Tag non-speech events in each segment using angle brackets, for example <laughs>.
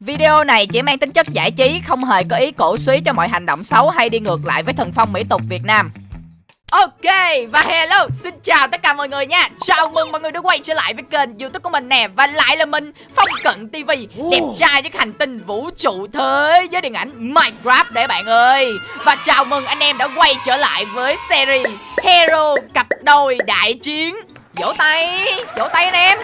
Video này chỉ mang tính chất giải trí, không hề có ý cổ suý cho mọi hành động xấu hay đi ngược lại với thần phong mỹ tục Việt Nam. Ok, và hello, xin chào tất cả mọi người nha. Chào mừng mọi người đã quay trở lại với kênh youtube của mình nè Và lại là mình, Phong Cận TV Đẹp trai với hành tinh vũ trụ thế với điện ảnh Minecraft đấy bạn ơi. Và chào mừng anh em đã quay trở lại với series Hero cặp đôi đại chiến. Vỗ tay, vỗ tay anh em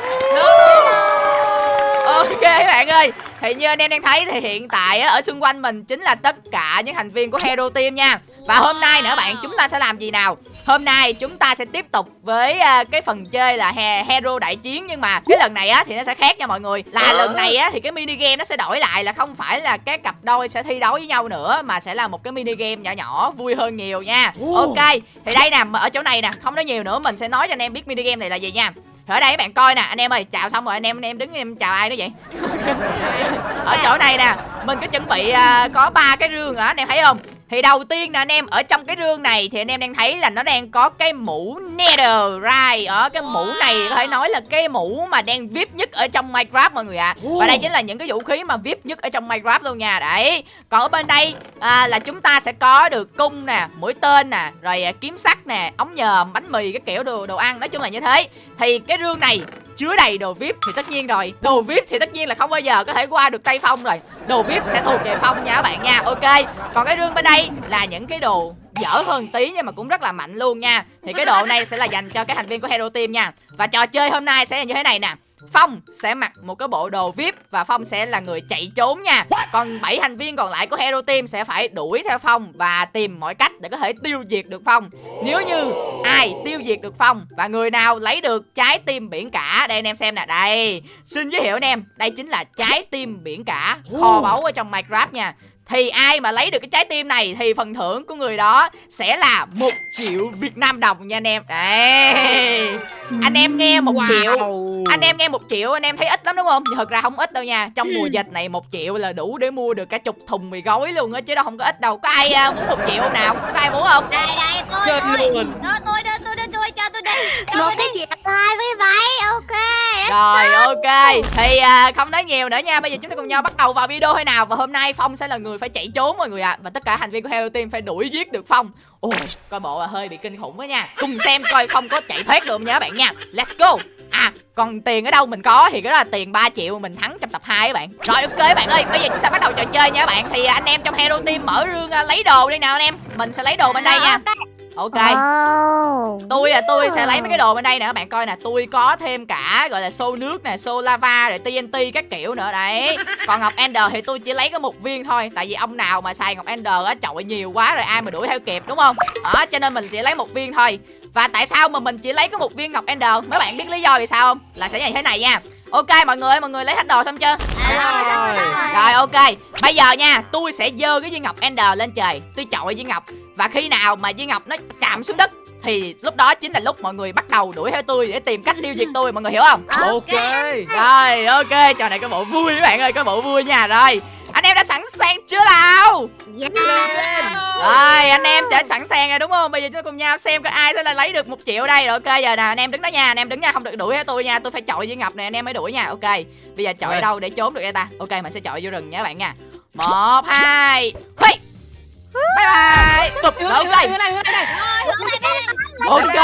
Ok bạn ơi Thì như anh em đang thấy thì hiện tại á, ở xung quanh mình chính là tất cả những thành viên của Hero Team nha. Và hôm nay nữa bạn chúng ta sẽ làm gì nào? Hôm nay chúng ta sẽ tiếp tục với uh, cái phần chơi là he Hero đại chiến. Nhưng mà cái lần này á thì nó sẽ khác nha mọi người. Là lần này á thì cái mini game nó sẽ đổi lại là không phải là cái cặp đôi sẽ thi đấu với nhau nữa Mà sẽ là một cái mini game nhỏ nhỏ vui hơn nhiều nha. Ok thì đây nè ở chỗ này nè không nói nhiều nữa mình sẽ nói cho anh em biết mini game này là gì nha ở đây các bạn coi nè anh em ơi chào xong rồi anh em anh em đứng em chào ai đó vậy? <laughs> Ở chỗ này nè mình có chuẩn bị uh, có ba cái rương hả anh em thấy không thì đầu tiên nè anh em ở trong cái rương này thì anh em đang thấy là nó đang có cái mũ Netherite ở cái mũ này có thể nói là cái mũ mà đang vip nhất ở trong Minecraft mọi người ạ. À. Và đây chính là những cái vũ khí mà vip nhất ở trong Minecraft luôn nha. Đấy. Còn ở bên đây à, là chúng ta sẽ có được cung nè, mũi tên nè, rồi à, kiếm sắt nè, ống nhòm, bánh mì cái kiểu đồ đồ ăn, nói chung là như thế. Thì cái rương này chứa đầy đồ vip thì tất nhiên rồi. Đồ vip thì tất nhiên là không bao giờ có thể qua được tay phong rồi. Đồ vip sẽ thuộc về phong nha các bạn nha. Ok, còn cái rương bên đây là những cái đồ dở hơn tí nhưng mà cũng rất là mạnh luôn nha. Thì cái độ này sẽ là dành cho các thành viên của hero team nha. Và trò chơi hôm nay sẽ là như thế này nè. Phong sẽ mặc một cái bộ đồ VIP và Phong sẽ là người chạy trốn nha. Còn 7 thành viên còn lại của Hero Team sẽ phải đuổi theo Phong và tìm mọi cách để có thể tiêu diệt được Phong. Nếu như ai tiêu diệt được Phong và người nào lấy được trái tim biển cả, đây anh em xem nè, đây. Xin giới thiệu anh em, đây chính là trái tim biển cả, kho báu ở trong Minecraft nha. Thì ai mà lấy được cái trái tim này Thì phần thưởng của người đó Sẽ là một triệu Việt Nam đồng nha anh em Đấy Anh em nghe một wow. triệu Anh em nghe một triệu anh em thấy ít lắm đúng không? Thật ra không ít đâu nha. Trong mùa dịch này một triệu là đủ để mua được cả chục thùng mì gói luôn á Chứ đâu không có ít đâu. Có ai uh, muốn một triệu không nào? Có ai muốn không? Đây đây tôi tôi. tôi tôi tôi tôi tôi cho tôi đi Cho một cái gì hai với váy Ok rồi ok. Thì à, không nói nhiều nữa nha. Bây giờ chúng ta cùng nhau bắt đầu vào video thôi nào? Và hôm nay Phong sẽ là người phải chạy trốn mọi người ạ. À. Và tất cả thành viên của Hero Team phải đuổi giết được Phong. Ôi coi bộ là hơi bị kinh khủng quá nha. Cùng xem coi Phong có chạy thoát được không nha các bạn nha. Let's go. À còn tiền ở đâu mình có thì cái đó là tiền 3 triệu mình thắng trong tập 2 các bạn. Rồi ok các bạn ơi bây giờ chúng ta bắt đầu trò chơi nha các bạn. Thì anh em trong Hero Team mở rương uh, lấy đồ đi nào anh em. Mình sẽ lấy đồ bên đây nha. Ok. Oh. tôi là tôi sẽ lấy mấy cái đồ bên đây nè các bạn coi nè. Tôi có thêm cả gọi là xô nước nè xô lava rồi tnt các kiểu nữa đấy. Còn ngọc ender thì tôi chỉ lấy có một viên thôi tại vì ông nào mà xài ngọc ender á chọi nhiều quá rồi ai mà đuổi theo kịp đúng không? Đó cho nên mình chỉ lấy một viên thôi và tại sao mà mình chỉ lấy có một viên ngọc ender? Mấy bạn biết lý do vì sao không? Là sẽ như thế này nha. Ok mọi người mọi người lấy hết đồ xong chưa? À, rồi. rồi. ok. Bây giờ nha tôi sẽ dơ cái viên ngọc ender lên trời. Tôi chọi viên ngọc. Và khi nào mà viên ngọc nó chạm xuống đất thì lúc đó chính là lúc mọi người bắt đầu đuổi theo tôi để tìm cách tiêu diệt tôi. Mọi người hiểu không? Ok. Rồi ok. Trò này có bộ vui các bạn ơi có bộ vui nha. Rồi em đã sẵn sàng chưa nào? Yeah. rồi anh em đã sẵn sàng rồi đúng không? Bây giờ chúng ta cùng nhau xem có ai sẽ là lấy được một triệu đây. Rồi ok giờ nè anh em đứng đó nha. Anh em đứng nha không được đuổi tôi nha. Tôi phải chọi với ngọc này anh em mới đuổi nha. Ok bây giờ chọi ở đâu để trốn được vậy ta? Ok mình sẽ chọi vô rừng nha các bạn nha. Một hai hey bye bye. Tục ok. ok.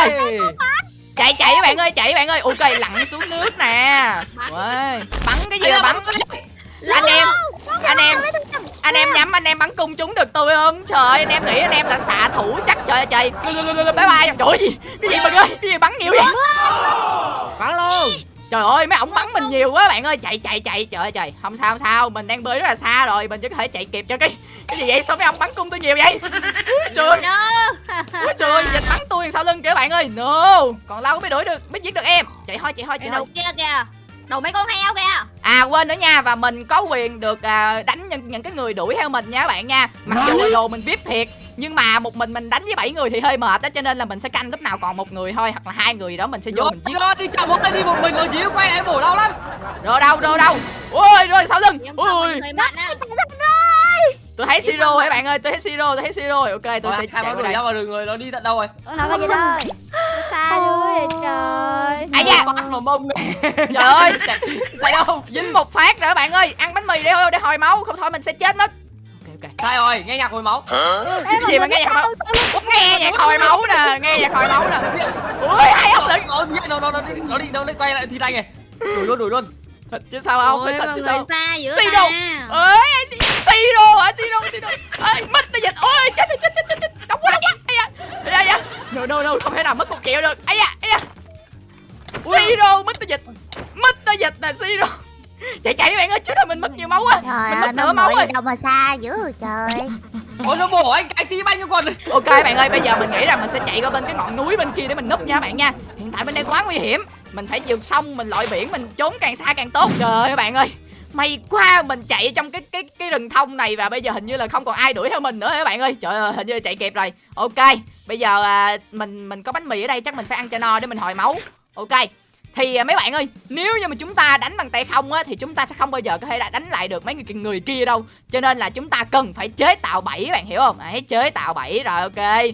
Chạy chạy các bạn ơi chạy các bạn ơi. Ok lặn xuống nước nè. Bắn. Cái gì mà bắn anh em anh em anh em nhắm anh em bắn cung trúng được tôi không? Trời ơi anh em nghĩ anh em là xạ thủ chắc trời ơi trời. Bye bye. Trời gì cái gì mình ơi? Cái gì bắn nhiều vậy? Bắn luôn. Trời ơi mấy ổng bắn mình nhiều quá bạn ơi. Chạy chạy chạy. Trời ơi trời. Không sao không sao. Mình đang bơi rất là xa rồi. Mình chỉ có thể chạy kịp cho cái Cái gì vậy? Sao mấy ông bắn cung tôi nhiều vậy? <laughs> Trời. Ơi. Trời ơi Dịch bắn tôi sau lưng kìa bạn ơi. No. Còn lâu mới đuổi được Mới giết được em. Chạy thôi chạy thôi chạy thôi kia kìa Đồ mấy con heo kìa. À quên nữa nha Và mình có quyền được à, đánh những, những cái người đuổi theo mình nha các bạn nha. Mặc dù là đồ mình viết thiệt Nhưng mà một mình mình đánh với bảy người thì hơi mệt đó Cho nên là mình sẽ canh lúc nào còn một người thôi Hoặc là hai người đó mình sẽ vô rồi, mình giết. Rồi đi chậm một tay đi một mình rồi dĩu quay lại bổ đau lắm. Rồi đâu rồi đâu. Ôi rồi sau lưng. Ôi. á tôi thấy siro rồi. bạn ơi? Tôi thấy siro tôi thấy siro. Rồi ok tôi sẽ chạy qua đường đây ra vào đường người nó đi tận đâu rồi? Nào có gì đâu Xa vậy trời. Ai da bắt vào mông này trời ơi. <laughs> Chạy chạy đâu? Dính một phát rồi bạn ơi. Ăn bánh mì để để hồi máu. Không thôi mình sẽ chết mất. Ok ok. Sai rồi nghe nhạc hồi máu. Cái gì mà nghe nhạc hồi máu? nghe nhạc hồi máu nè nghe nhạc hồi máu nè. Ui hai ông lận nó đi nó nó nó đi nó đi nó đi quay lại thì tay này. Đuổi luôn đuổi luôn. Thật chứ sao không? Ôi thật mọi chứ sao? xa dữ ta. Đâu? ơi siro hả? Siro siro ơi mất nó dịch. Ôi chết chết chết chết chết. Đóng quá đóng quá. Ai da ai da no no no không thể nào mất một triệu được. Ai da ai da. Siro mất nó dịch. Mất nó dịch nè siro chạy chạy bạn ơi chứ là mình mất nhiều máu á Trời mình ơi mất nửa máu rồi. đâu mà xa dữ trời. Ôi nó bổ anh cái tí banh cho quần ok bạn ơi bây giờ mình nghĩ rằng mình sẽ chạy qua bên cái ngọn núi bên kia để mình núp nha bạn nha. Hiện tại bên đây quá nguy hiểm. Mình phải vượt sông mình lội biển mình trốn càng xa càng tốt. Trời ơi bạn ơi. May quá mình chạy trong cái rừng thông này và bây giờ hình như là không còn ai đuổi theo mình nữa các bạn ơi? Trời ơi hình như chạy kịp rồi. Ok bây giờ à, mình mình có bánh mì ở đây chắc mình phải ăn cho no để mình hồi máu. Ok thì à, mấy bạn ơi nếu như mà chúng ta đánh bằng tay không á thì chúng ta sẽ không bao giờ có thể đánh lại được mấy người, người kia đâu. Cho nên là chúng ta cần phải chế tạo bẫy bạn hiểu không? Hãy chế tạo bẫy rồi ok.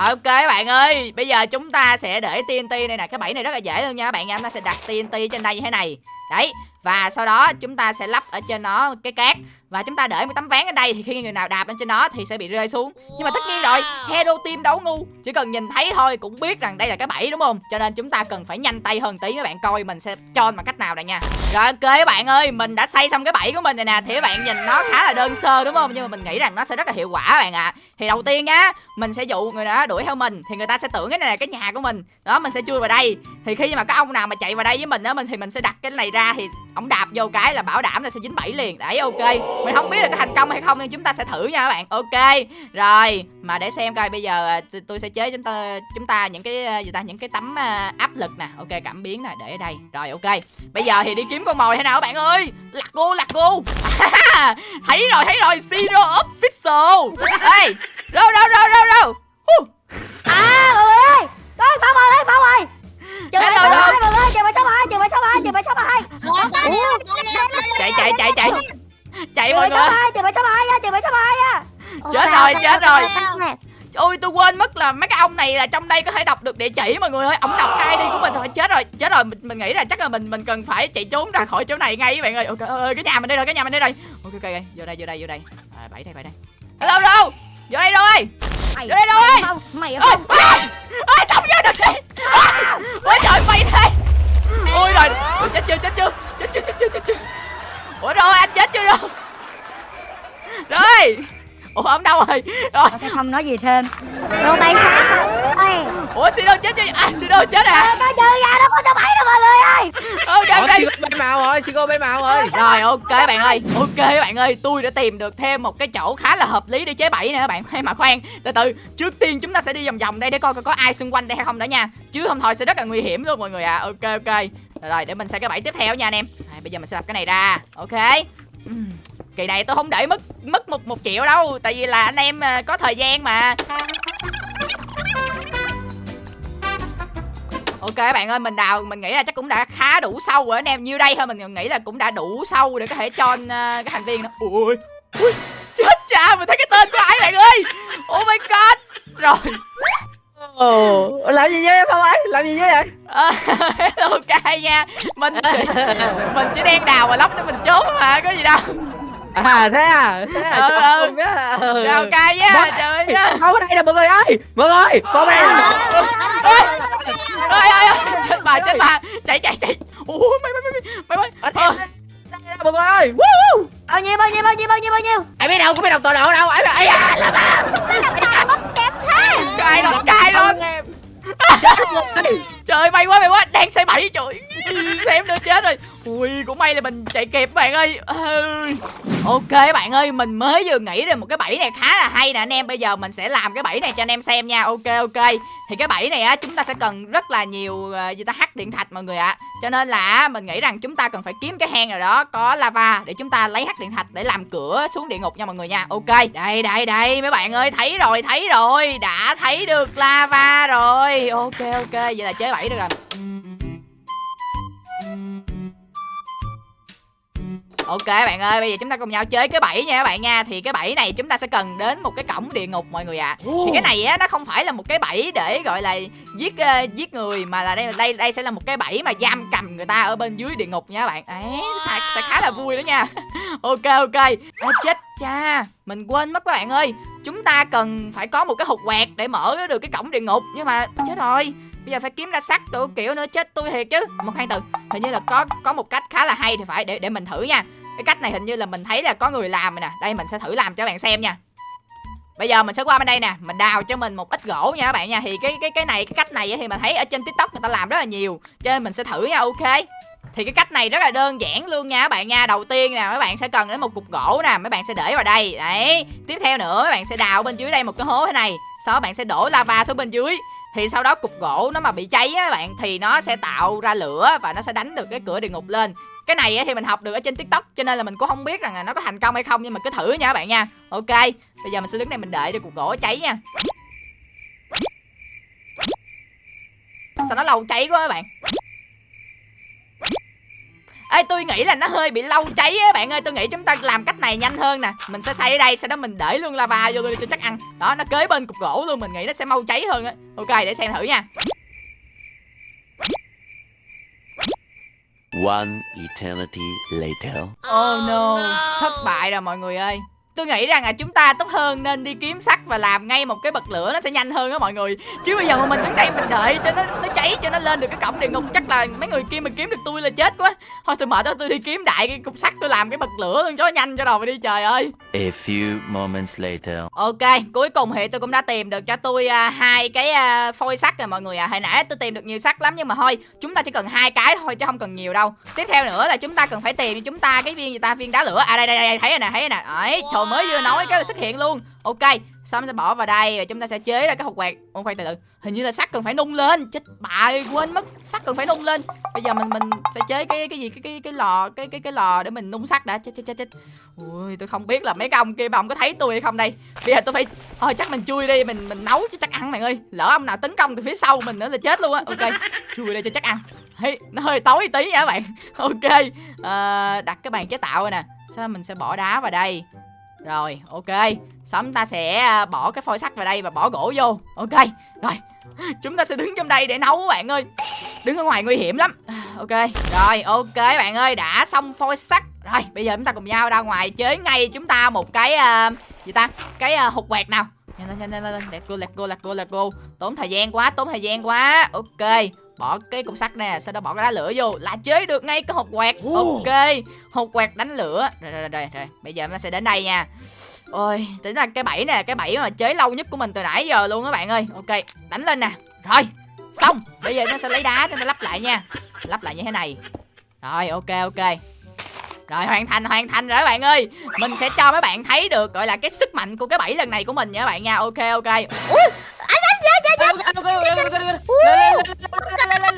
Rồi ok các bạn ơi, Bây giờ chúng ta sẽ để TNT này nè. Cái bẫy này rất là dễ luôn nha. Các bạn nha Chúng ta sẽ đặt TNT trên đây như thế này. Đấy Và sau đó chúng ta sẽ lắp ở trên nó cái cát. Và chúng ta để một tấm ván ở đây Thì khi người nào đạp lên trên nó thì sẽ bị rơi xuống. Nhưng mà tất nhiên rồi Hero team đấu ngu Chỉ cần nhìn thấy thôi cũng biết rằng đây là cái bẫy đúng không? Cho nên chúng ta cần phải nhanh tay hơn tí Các bạn coi mình sẽ cho bằng cách nào đây nha. Rồi ok các bạn ơi Mình đã xây xong cái bẫy của mình này nè. Thì các bạn nhìn nó khá là đơn sơ đúng không? Nhưng mà mình nghĩ rằng nó sẽ rất là hiệu quả các bạn ạ. Thì đầu tiên á Mình sẽ dụ người đó đuổi theo mình Thì người ta sẽ tưởng cái này là cái nhà của mình. Đó mình sẽ chui vào đây. Thì khi mà có ông nào mà chạy vào đây với mình á mình Thì mình sẽ đặt cái này ra thì ông đạp vô cái là bảo đảm là sẽ dính bẫy liền. Đấy ok. Mình không biết là có thành công hay không Nhưng chúng ta sẽ thử nha các bạn. Ok. Rồi Mà để xem coi bây giờ à, tôi- sẽ chế chúng ta chúng ta những cái à, gì ta những cái tấm à, áp lực nè. Ok cảm biến nè để ở đây. Rồi ok. Bây giờ thì đi kiếm con mồi thế nào các bạn ơi? Lạc cô lạc cô À, <laughs> Thấy rồi thấy rồi. Zero official. Ê Đâu đâu đâu đâu đâu À mọi người ơi Có Phong ơi đấy phá mồi. Hello, số đâu? hai mọi người ơi Trường số hai? Số hai chạy chạy chạy chạy. Chạy mọi người. hai Trường số hai nha Trường số hai nha Chết rồi, chết rồi. ôi tôi quên mất là mấy cái ông này là trong đây có thể đọc được địa chỉ mọi người ơi. Ông đọc cái ID của mình rồi chết rồi chết rồi. Mình, mình nghĩ là chắc là mình mình cần phải chạy trốn ra khỏi chỗ này ngay các bạn ơi. Ok ơi cái nhà mình đây rồi cái nhà mình đây rồi. Ok ok ok. vô đây vô đây vô đây. À, bảy đây bảy đây. Hello đâu vô đây rồi Mày đây đâu ơi? Phong Mày ôi ôi ôi xong vô được đi À, ôi trời mày đây ôi rồi Ôi, chết chưa chết chưa? Chết chưa chết chưa chết chưa? Ủa rồi anh chết chưa đâu rồi. Ủa ông đâu rồi? Rồi. Không nói gì thêm. Rồi mày sao ủa Sido chết chưa à Sido chết à. Nó chơi ra nó có số bảy đâu mọi người ơi. Ok ok. Sigo bay màu rồi Sigo bay màu rồi rồi ok bạn ơi. Ok bạn ơi tôi đã tìm được thêm một cái chỗ khá là hợp lý để chế bẫy nè các bạn hay mà khoan. Từ từ trước tiên chúng ta sẽ đi vòng vòng đây để coi coi có ai xung quanh đây hay không đã nha. Chứ không thôi sẽ rất là nguy hiểm luôn mọi người à ok ok. Rồi, rồi để mình xây cái bẫy tiếp theo nha anh em. À, bây giờ mình sẽ lập cái này ra. Ok. Kỳ này tôi không để mất mất một một triệu đâu tại vì là anh em ờ, có thời gian mà Ok các bạn ơi, mình đào mình nghĩ là chắc cũng đã khá đủ sâu rồi anh em. Nhiêu đây thôi mình nghĩ là cũng đã đủ sâu để có thể cho uh, cái thành viên đó. Ui. Ui. Chết cha, mình thấy cái tên của ai bạn ơi. Oh my god. Rồi. Ồ, làm gì với em không ấy? Làm gì với vậy? À, <laughs> ok nha. Mình chỉ, mình chỉ đang đào và lóc để mình trốn mà, có gì đâu. À thế à? Thế à? Ừ, ừ. á. Ừ. Rồi, ok nha. Trời ơi. Không ở đây nè mọi người ơi Mọi người Con đây nè Ôi, ôi, chết bà, chết bà. Chạy chạy chạy. Ui, mày mày mày mày mày. Ờ, đây nè, mọi người ơi Woo, woo. Bao nhiêu bao nhiêu bao nhiêu bao nhiêu bao nhiêu Ai biết đâu, có biết đọc tọa độ đâu Ai biết, ai à, làm à Cài nó cài luôn. em Trời may quá may quá Đang xây bẫy trời Xem nữa chết rồi Ui, cũng may là mình chạy kịp bạn ơi. Ờ, ok bạn ơi, Mình mới vừa nghĩ ra một cái bẫy này khá là hay nè. Anh em Bây giờ mình sẽ làm cái bẫy này cho anh em xem nha. Ok ok. Thì cái bẫy này á, chúng ta sẽ cần rất là nhiều ờ, gì ta, hắc điện thạch mọi người ạ. Cho nên là mình nghĩ rằng chúng ta cần phải kiếm cái hang nào đó có lava Để chúng ta lấy hắc điện thạch để làm cửa xuống địa ngục nha mọi người nha. Ok. Đây đây đây, mấy bạn ơi, thấy rồi thấy rồi. Đã thấy được lava rồi. Ok ok. Vậy là chế bẫy được rồi. Ok bạn ơi, bây giờ chúng ta cùng nhau chơi cái bẫy nha các bạn nha. Thì cái bẫy này chúng ta sẽ cần đến một cái cổng địa ngục mọi người ạ. À. Thì cái này á nó không phải là một cái bẫy để gọi là giết uh, giết người mà là đây đây đây sẽ là một cái bẫy mà giam cầm người ta ở bên dưới địa ngục nha các bạn. Đấy, sẽ, sẽ khá là vui đó nha. <laughs> ok ok. À, chết cha, mình quên mất các bạn ơi. Chúng ta cần phải có một cái hộp quẹt để mở được cái cổng địa ngục nhưng mà chết rồi bây giờ phải kiếm ra sắt đồ kiểu nữa chết tôi thiệt chứ một hai từ hình như là có có một cách khá là hay thì phải để để mình thử nha cái cách này hình như là mình thấy là có người làm rồi nè. Đây mình sẽ thử làm cho bạn xem nha. Bây giờ mình sẽ qua bên đây nè, mình đào cho mình một ít gỗ nha các bạn nha. Thì cái cái cái này cái cách này thì mình thấy ở trên TikTok người ta làm rất là nhiều. Cho nên mình sẽ thử nha, ok. Thì cái cách này rất là đơn giản luôn nha các bạn nha. Đầu tiên nè mấy bạn sẽ cần đến một cục gỗ nè. Mấy bạn sẽ để vào đây. Đấy. Tiếp theo nữa mấy bạn sẽ đào bên dưới đây một cái hố thế này. Sau đó bạn sẽ đổ lava xuống bên dưới. Thì sau đó cục gỗ nó mà bị cháy á bạn thì nó sẽ tạo ra lửa và nó sẽ đánh được cái cửa địa ngục lên cái này thì mình học được ở trên tiktok, cho nên là mình cũng không biết rằng là nó có thành công hay không, nhưng mà cứ thử nha các bạn nha. Ok, bây giờ mình sẽ đứng đây mình đợi cho cục gỗ cháy nha. Sao nó lâu cháy quá các bạn? Ê, tôi nghĩ là nó hơi bị lâu cháy á bạn ơi, Tôi nghĩ chúng ta làm cách này nhanh hơn nè. Mình sẽ xây ở đây, Sau đó mình để luôn lava vô cho chắc ăn. Đó, nó kế bên cục gỗ luôn, Mình nghĩ nó sẽ mau cháy hơn á. Ok, để xem thử nha. One eternity later. Oh no, thất bại rồi mọi người ơi tôi nghĩ rằng là chúng ta tốt hơn nên đi kiếm sắt và làm ngay một cái bật lửa nó sẽ nhanh hơn á mọi người. Chứ bây giờ mà mình đứng đây mình đợi cho nó nó cháy cho nó lên được cái cổng địa ngục chắc là mấy người kia mình kiếm được tôi là chết quá. Thôi tôi mở cho tôi đi kiếm đại cái cục sắt tôi làm cái bật lửa luôn cho nhanh cho đầu mà đi trời ơi. A few moments later. ok cuối cùng thì tôi cũng đã tìm được cho tôi uh, hai cái uh, phôi sắt rồi mọi người à hồi nãy tôi tìm được nhiều sắt lắm nhưng mà thôi chúng ta chỉ cần hai cái thôi chứ không cần nhiều đâu. Tiếp theo nữa là chúng ta cần phải tìm cho chúng ta cái viên gì ta? Viên đá lửa. À đây đây đây thấy rồi nè thấy rồi nè. Đấy trời mới vừa nói cái là xuất hiện luôn. Ok xong sẽ bỏ vào đây và chúng ta sẽ chế ra cái hộp quẹt ôn khoan từ từ. Hình như là sắt cần phải nung lên. Chết bà quên mất. Sắt cần phải nung lên. Bây giờ mình mình phải chế cái cái gì? Cái cái cái lò cái cái cái lò để mình nung sắt đã. Chết chết chết chết. Ui tôi không biết là mấy cái ông kia mà ông có thấy tôi hay không đây? Bây giờ tôi phải thôi chắc mình chui đi. Mình mình nấu cho chắc ăn mày ơi. Lỡ ông nào tấn công từ phía sau mình nữa là chết luôn á. Ok chui đây cho chắc ăn. Hey, nó hơi tối tí nha các bạn. <laughs> Ok à, đặt cái bàn chế tạo rồi nè. Sau mình sẽ bỏ đá vào đây rồi, ok. Xong ta sẽ à, bỏ cái phôi sắt vào đây và bỏ gỗ vô? Ok, rồi. <laughs> Chúng ta sẽ đứng trong đây để nấu các bạn ơi. Đứng ở ngoài nguy hiểm lắm. <sighs> Ok, rồi ok bạn ơi Đã xong phôi sắt. Rồi, bây giờ chúng ta cùng nhau ra ngoài chế ngay chúng ta một cái uh, Gì ta, cái uh, hụt quẹt nào. Nhanh lên, nhanh lên, nhanh lên, Let go, let go, let go, let go Tốn thời gian quá, tốn thời gian quá. Ok bỏ cái cục sắt nè sau đó bỏ cái đá lửa vô là chế được ngay cái hộp quẹt ok hộp quẹt đánh lửa rồi rồi rồi, rồi. bây giờ nó sẽ đến đây nha ôi tính là cái bẫy nè cái bẫy mà chế lâu nhất của mình từ nãy giờ luôn các bạn ơi ok đánh lên nè rồi xong bây giờ nó sẽ lấy đá cho nó lắp lại nha lắp lại như thế này rồi ok ok rồi hoàn thành hoàn thành rồi các bạn ơi Mình sẽ cho mấy bạn thấy được gọi là cái sức mạnh của cái bẫy lần này của mình nha các bạn nha Ok ok Ui anh anh chết chết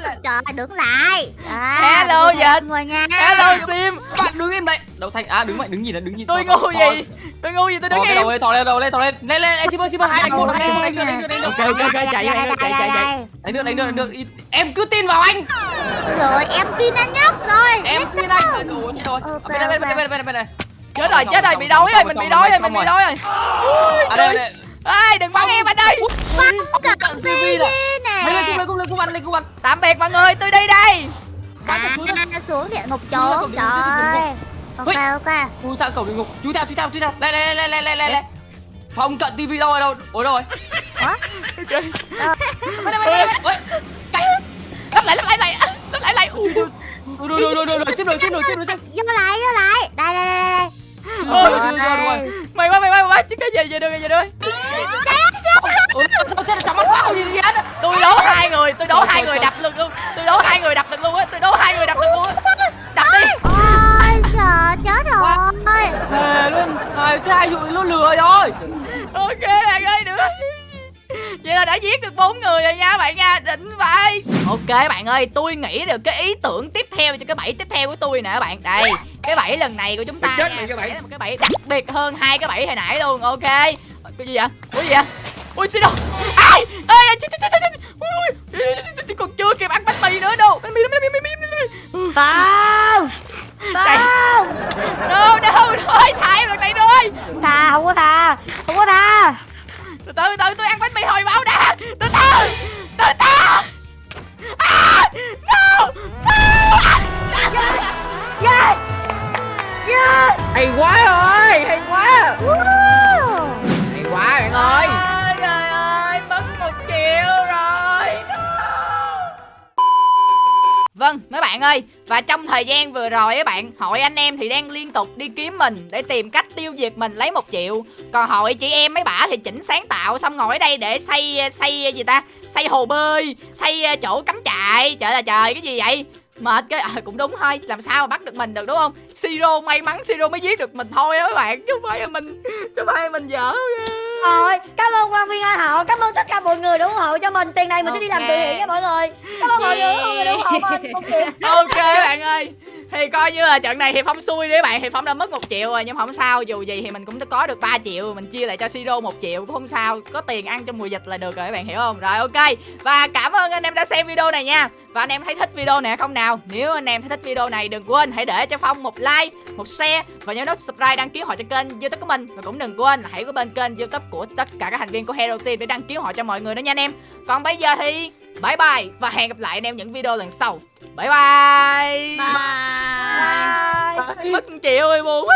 chết trời đứng lại. À, hello dịch hello sim. Bạn đứng im đây đậu xanh. À đứng vậy đứng nhìn là đứng nhìn. Tôi ngu gì? Tôi ngu gì? Tôi đứng im đầu lên thò lên đầu lên thò lên. Lên lên sim ơi sim ơi hai anh một hai anh một đánh ok ok ok chạy chạy chạy chạy. chạy đánh được đánh được đánh được. Em cứ tin vào anh. Rồi em tin anh nhóc rồi. Em tin anh. rồi rồi bên đây bên đây bên đây bên đây chết rồi chết rồi bị đói rồi mình bị đói rồi mình bị đói rồi. à đây đây. Ê đừng bắn em anh ơi. bắn cả tivi nè lên cung lên cung lên cung anh lên cung anh tạm biệt mọi người tôi đi đây. À, xuống địa ngục trốn trời ok ok chui sang cổng địa ngục? Chui theo chui theo chui theo. Đây đây đây đây đây đây đây. Phòng cận tivi đâu rồi đâu? Ôi đâu rồi? Bên đây bên đây ôi lắp lại lắp lại lại. Lắp lại lại. Rồi rồi rồi rồi rồi xếp rồi xếp rồi xếp rồi vô lại vô lại. Đây đây đây Ôi, rồi, mày quá mày quá mày quá. Chứ cái gì vậy được vậy được Ủa sao chết là mắt quá? Gì vậy? Tôi đố hai người tôi đố hai người đập được luôn. Tôi đố hai người đập được luôn á tôi đố hai người đập được luôn á. Đập đi. Ôi sợ chết rồi. Thề luôn. Hai hai vụ nó lừa rồi? Ok bạn ơi được. Vậy là đã giết được bốn người rồi nha bạn nha. Đỉnh vậy Ok bạn ơi tôi nghĩ được cái ý tưởng tiếp theo cho cái bẫy tiếp theo của tôi nè các bạn. Đây cái bẫy lần này của chúng ta chết nha, mày cái bẫy. sẽ là một cái bẫy đặc biệt hơn hai cái bẫy hồi nãy luôn. Ok. Cái gì vậy? Ủa gì vậy Ui xin đâu? Ai? Ai chết chết chết chết Ui còn chưa kịp ăn bánh mì nữa đâu. Bánh mì bánh mì bánh mì Không Không đâu đâu rồi thải lần này rồi Tha không có tha Không có tha từ từ từ tôi ăn bánh mì hồi máu đã. Từ từ. Từ từ. À, no no. Yes. Yes. Hay quá rồi hay quá. Woo. Ơi. Và trong thời gian vừa rồi các bạn Hội anh em thì đang liên tục đi kiếm mình Để tìm cách tiêu diệt mình lấy một triệu. Còn hội chị em mấy bả thì chỉnh sáng tạo Xong ngồi ở đây để xây xây ờ, gì ta? Xây hồ bơi Xây ờ, chỗ cắm trại. Trời là trời cái gì vậy? Mệt cái à, cũng đúng thôi Làm sao mà bắt được mình được đúng không? Siro may mắn Siro mới giết được mình thôi á mấy bạn. Chứ không phải là mình Chứ không phải là mình dở nha. Rồi, cảm ơn quan viên Ai Hậu, cảm ơn tất cả mọi người ủng hộ cho mình. Tiền này mình sẽ đi làm từ thiện nha mọi người. Cảm ơn mọi người, ủng hộ mình <laughs> ok bạn ơi thì coi như là trận này thì phong xui đi các bạn, thì phong đã mất một triệu rồi, nhưng không sao, dù gì thì mình cũng đã có được 3 triệu, mình chia lại cho siro một triệu, cũng không sao, có tiền ăn trong mùa dịch là được rồi các bạn hiểu không? Rồi, ok. Và cảm ơn anh em đã xem video này nha. Và anh em thấy thích video này không nào? Nếu anh em thấy thích video này, đừng quên hãy để cho phong một like, một share, và nhớ nút subscribe đăng ký họ cho kênh youtube của mình. Và cũng đừng quên hãy có bên kênh youtube của tất cả các thành viên của hero team để đăng ký họ cho mọi người đó nha anh em. Còn bây giờ thì bye bye và hẹn gặp lại anh em những video lần sau. Bye bye. Bye. bye. bye. Mất chị ơi buồn quá.